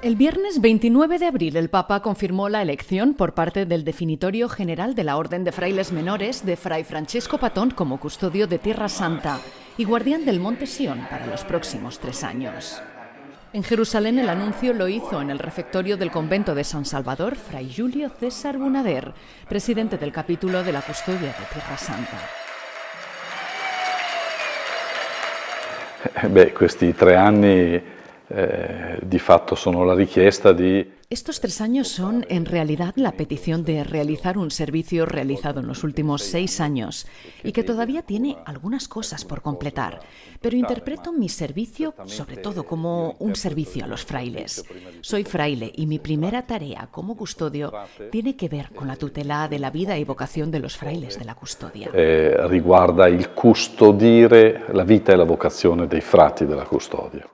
El viernes 29 de abril el Papa confirmó la elección por parte del Definitorio General de la Orden de Frailes Menores de Fray Francesco Patón como custodio de Tierra Santa y guardián del Monte Sion para los próximos tres años. En Jerusalén el anuncio lo hizo en el refectorio del convento de San Salvador Fray Julio César Bunader, presidente del capítulo de la custodia de Tierra Santa. Beh, questi tre eh, di fatto sono la richiesta di Estos tres años son, en realidad, la petición de realizar un servicio realizado en los últimos seis años y que todavía tiene algunas cosas por completar. Pero interpreto mi servicio, sobre todo, como un servicio a los frailes. Soy fraile y mi primera tarea como custodio tiene que ver con la tutela de la vida y vocación de los frailes de la custodia. Eh, riguarda il custodire la vita e la vocazione dei frati della custodia.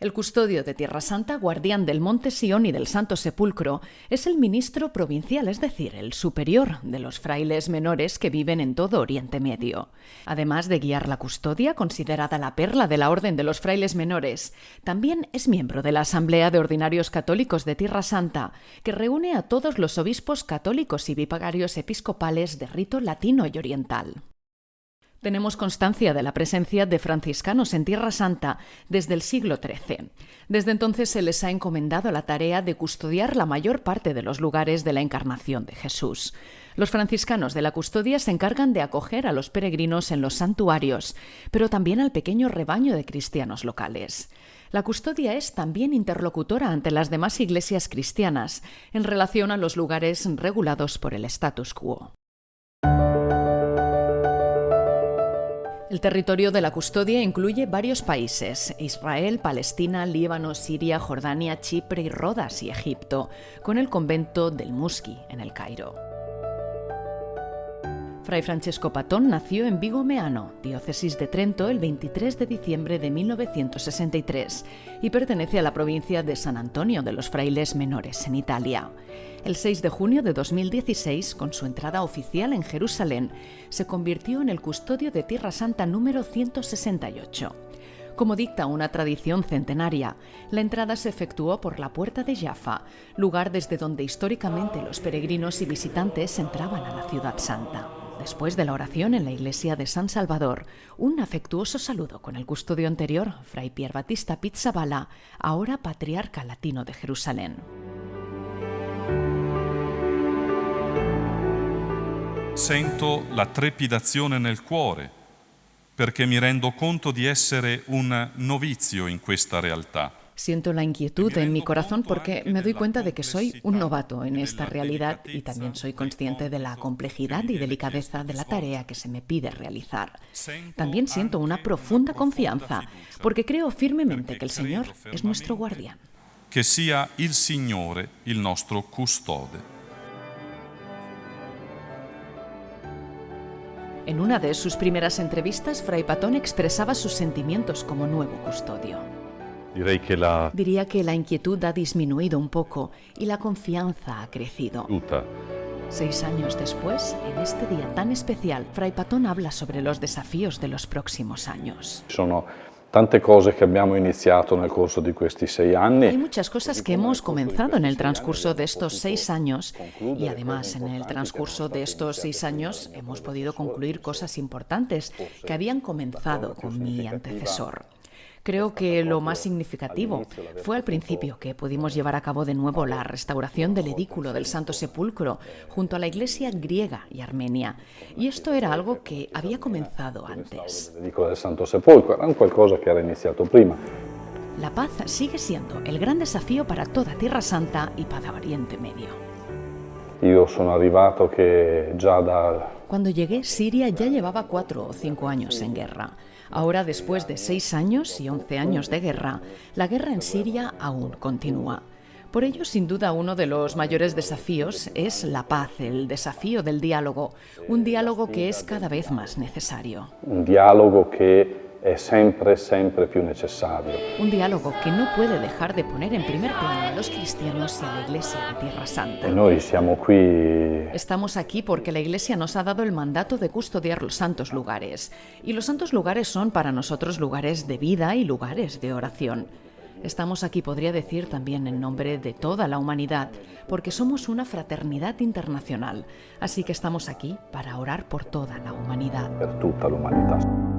El custodio de Tierra Santa, guardián del Monte Sion y del Santo Sepulcro, es el ministro provincial, es decir, el superior de los frailes menores que viven en todo Oriente Medio. Además de guiar la custodia, considerada la perla de la Orden de los Frailes Menores, también es miembro de la Asamblea de Ordinarios Católicos de Tierra Santa, que reúne a todos los obispos católicos y bipagarios episcopales de rito latino y oriental. Tenemos constancia de la presencia de franciscanos en Tierra Santa desde el siglo XIII. Desde entonces se les ha encomendado la tarea de custodiar la mayor parte de los lugares de la encarnación de Jesús. Los franciscanos de la custodia se encargan de acoger a los peregrinos en los santuarios, pero también al pequeño rebaño de cristianos locales. La custodia es también interlocutora ante las demás iglesias cristianas en relación a los lugares regulados por el status quo. El territorio de la custodia incluye varios países, Israel, Palestina, Líbano, Siria, Jordania, Chipre Rodas y Egipto, con el convento del Muski en el Cairo. Fray Francesco Patón nació en Vigo Meano, diócesis de Trento, el 23 de diciembre de 1963 y pertenece a la provincia de San Antonio de los Frailes Menores, en Italia. El 6 de junio de 2016, con su entrada oficial en Jerusalén, se convirtió en el custodio de Tierra Santa número 168. Como dicta una tradición centenaria, la entrada se efectuó por la Puerta de Jaffa, lugar desde donde históricamente los peregrinos y visitantes entraban a la Ciudad Santa. Después de la oración en la iglesia de San Salvador, un afectuoso saludo con el custodio anterior, Fray Pier Battista Pizzabala, ahora patriarca latino de Jerusalén. Sento la trepidazione nel cuore perché mi rendo conto di essere un novizio in questa realtà. Siento la inquietud en mi corazón porque me doy cuenta de que soy un novato en esta realidad y también soy consciente de la complejidad y delicadeza de la tarea que se me pide realizar. También siento una profunda confianza porque creo firmemente que el Señor es nuestro guardián. Que sia il Signore il nostro custode. En una de sus primeras entrevistas, Fray Patón expresaba sus sentimientos como nuevo custodio. La Diría que la inquietud ha disminuido un poco y la confianza ha crecido. Seis años después, en este día tan especial, Fray Patón habla sobre los desafíos de los próximos años. Sono tante cose che abbiamo iniziato nel corso di questi sei Hay anni. muchas cosas que hemos comenzado en el transcurso de estos seis años y además en el transcurso de estos seis años hemos podido concluir cosas importantes que habían comenzado con mi antecesor. Creo que lo más significativo fue al principio que pudimos llevar a cabo de nuevo la restauración del edículo del Santo Sepulcro junto a la iglesia griega y armenia. Y esto era algo que había comenzado antes. La paz sigue siendo el gran desafío para toda Tierra Santa y para Oriente Medio. Cuando llegué, Siria ya llevaba cuatro o cinco años en guerra. Ahora, después de seis años y once años de guerra, la guerra en Siria aún continúa. Por ello, sin duda, uno de los mayores desafíos es la paz, el desafío del diálogo, un diálogo que es cada vez más necesario. un dialogo che è sempre, sempre più necessario. Un diálogo que no puede dejar de poner en primer plano a los cristianos y a la Iglesia de Tierra Santa. E noi siamo qui Estamos aquí porque la Iglesia nos ha dado el mandato de custodiar los santos lugares. Y los santos lugares son para nosotros lugares de vida y lugares de oración. Estamos aquí, podría decir, también en nombre de toda la humanidad, porque somos una fraternidad internacional. Así que estamos aquí para orar por toda la humanidad. Per tutta l'umanità.